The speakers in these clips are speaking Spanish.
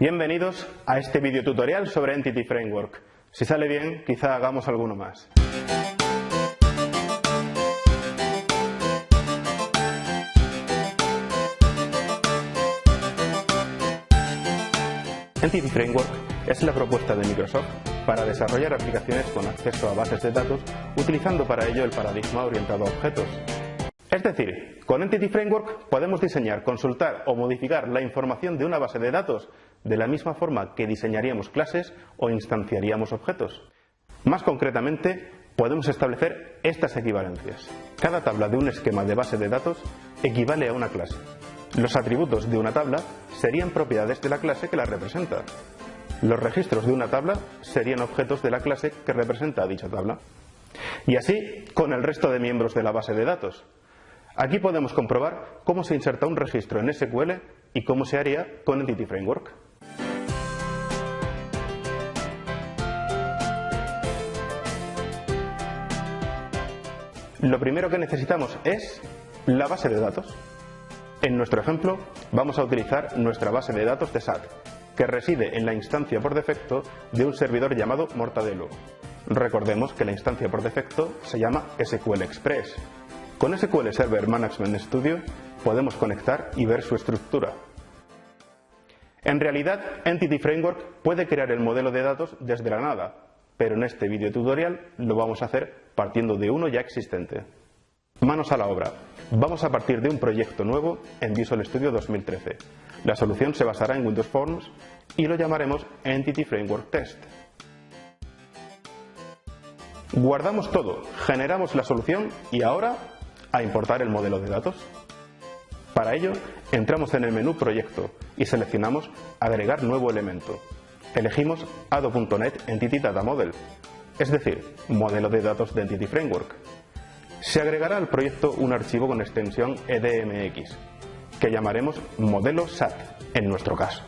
Bienvenidos a este video tutorial sobre Entity Framework. Si sale bien, quizá hagamos alguno más. Entity Framework es la propuesta de Microsoft para desarrollar aplicaciones con acceso a bases de datos utilizando para ello el paradigma orientado a objetos. Es decir, con Entity Framework podemos diseñar, consultar o modificar la información de una base de datos de la misma forma que diseñaríamos clases o instanciaríamos objetos. Más concretamente, podemos establecer estas equivalencias. Cada tabla de un esquema de base de datos equivale a una clase. Los atributos de una tabla serían propiedades de la clase que la representa. Los registros de una tabla serían objetos de la clase que representa a dicha tabla. Y así con el resto de miembros de la base de datos. Aquí podemos comprobar cómo se inserta un registro en SQL y cómo se haría con Entity Framework. Lo primero que necesitamos es la base de datos. En nuestro ejemplo vamos a utilizar nuestra base de datos de SAT, que reside en la instancia por defecto de un servidor llamado Mortadelo. Recordemos que la instancia por defecto se llama SQL Express. Con SQL Server Management Studio podemos conectar y ver su estructura. En realidad, Entity Framework puede crear el modelo de datos desde la nada, pero en este video tutorial lo vamos a hacer partiendo de uno ya existente. Manos a la obra. Vamos a partir de un proyecto nuevo en Visual Studio 2013. La solución se basará en Windows Forms y lo llamaremos Entity Framework Test. Guardamos todo, generamos la solución y ahora a importar el modelo de datos. Para ello, entramos en el menú Proyecto y seleccionamos Agregar nuevo elemento. Elegimos Ado.NET Entity Data Model, es decir, modelo de datos de Entity Framework. Se agregará al proyecto un archivo con extensión EDMX, que llamaremos modelo SAT en nuestro caso.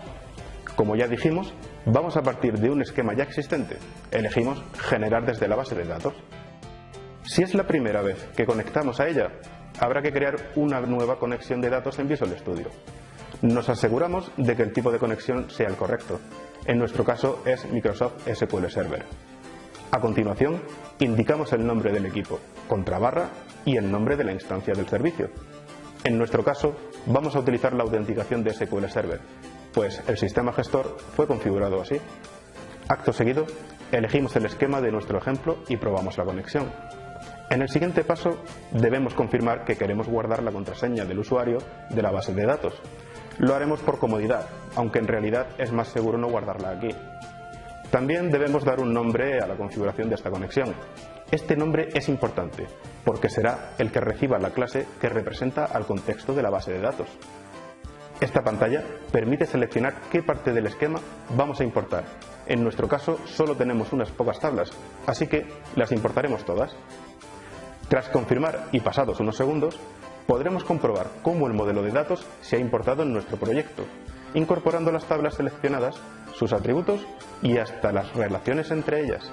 Como ya dijimos, vamos a partir de un esquema ya existente. Elegimos generar desde la base de datos. Si es la primera vez que conectamos a ella, habrá que crear una nueva conexión de datos en Visual Studio. Nos aseguramos de que el tipo de conexión sea el correcto. En nuestro caso es Microsoft SQL Server. A continuación, indicamos el nombre del equipo, contrabarra y el nombre de la instancia del servicio. En nuestro caso, vamos a utilizar la autenticación de SQL Server, pues el sistema gestor fue configurado así. Acto seguido, elegimos el esquema de nuestro ejemplo y probamos la conexión. En el siguiente paso, debemos confirmar que queremos guardar la contraseña del usuario de la base de datos. Lo haremos por comodidad, aunque en realidad es más seguro no guardarla aquí. También debemos dar un nombre a la configuración de esta conexión. Este nombre es importante, porque será el que reciba la clase que representa al contexto de la base de datos. Esta pantalla permite seleccionar qué parte del esquema vamos a importar. En nuestro caso solo tenemos unas pocas tablas, así que las importaremos todas. Tras confirmar y pasados unos segundos, podremos comprobar cómo el modelo de datos se ha importado en nuestro proyecto, incorporando las tablas seleccionadas, sus atributos y hasta las relaciones entre ellas.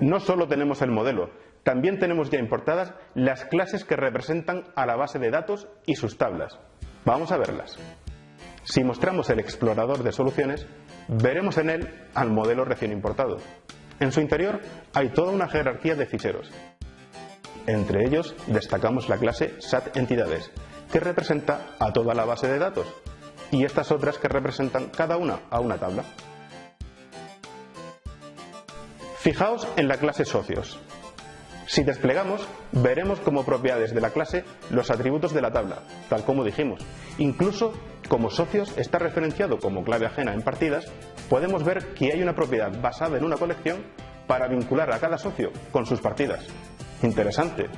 No solo tenemos el modelo, también tenemos ya importadas las clases que representan a la base de datos y sus tablas. Vamos a verlas. Si mostramos el explorador de soluciones, veremos en él al modelo recién importado. En su interior hay toda una jerarquía de ficheros. Entre ellos destacamos la clase SAT Entidades, que representa a toda la base de datos, y estas otras que representan cada una a una tabla. Fijaos en la clase Socios. Si desplegamos, veremos como propiedades de la clase los atributos de la tabla, tal como dijimos. Incluso, como socios está referenciado como clave ajena en partidas, podemos ver que hay una propiedad basada en una colección para vincular a cada socio con sus partidas. Interesante.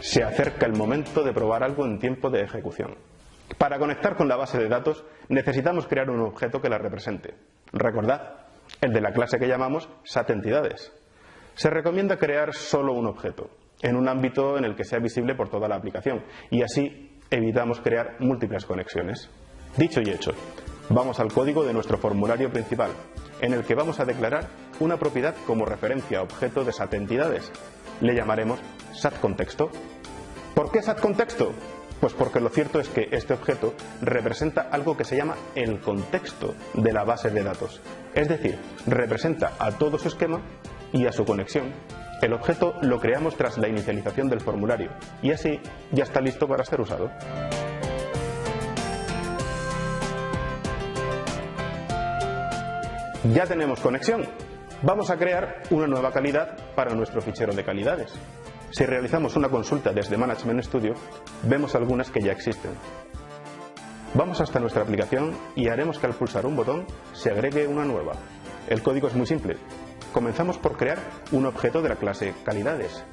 Se acerca el momento de probar algo en tiempo de ejecución. Para conectar con la base de datos necesitamos crear un objeto que la represente. Recordad, el de la clase que llamamos SAT entidades. Se recomienda crear solo un objeto, en un ámbito en el que sea visible por toda la aplicación, y así evitamos crear múltiples conexiones. Dicho y hecho, vamos al código de nuestro formulario principal, en el que vamos a declarar una propiedad como referencia a objeto de SAT entidades. Le llamaremos SAT contexto. ¿Por qué SAT contexto? Pues porque lo cierto es que este objeto representa algo que se llama el contexto de la base de datos. Es decir, representa a todo su esquema y a su conexión. El objeto lo creamos tras la inicialización del formulario y así ya está listo para ser usado. Ya tenemos conexión. Vamos a crear una nueva calidad para nuestro fichero de calidades. Si realizamos una consulta desde Management Studio, vemos algunas que ya existen. Vamos hasta nuestra aplicación y haremos que al pulsar un botón se agregue una nueva. El código es muy simple. Comenzamos por crear un objeto de la clase calidades.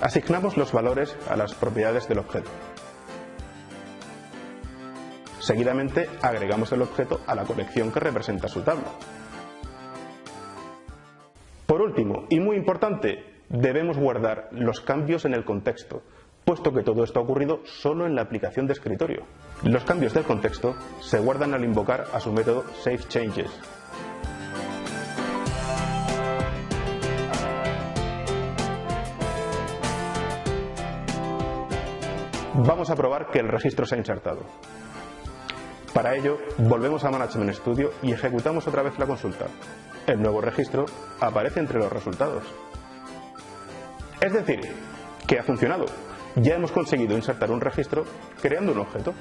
Asignamos los valores a las propiedades del objeto. Seguidamente agregamos el objeto a la colección que representa su tabla. Por último, y muy importante, debemos guardar los cambios en el contexto, puesto que todo esto ha ocurrido solo en la aplicación de escritorio. Los cambios del contexto se guardan al invocar a su método SaveChanges. Vamos a probar que el registro se ha insertado. Para ello, volvemos a Management Studio y ejecutamos otra vez la consulta. El nuevo registro aparece entre los resultados. Es decir, que ha funcionado. Ya hemos conseguido insertar un registro creando un objeto.